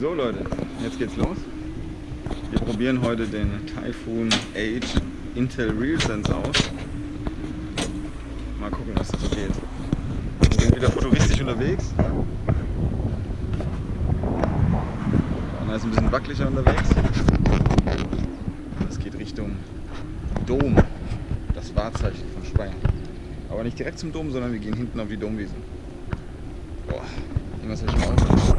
So Leute, jetzt geht's los. Wir probieren heute den Typhoon 8 Intel RealSense aus. Mal gucken, was das so geht. Wir sind wieder futuristisch unterwegs. Anna ist ein bisschen wackeliger unterwegs. Es geht Richtung Dom, das Wahrzeichen von Speyer. Aber nicht direkt zum Dom, sondern wir gehen hinten auf die Domwiese. Boah, irgendwas habe ich mal.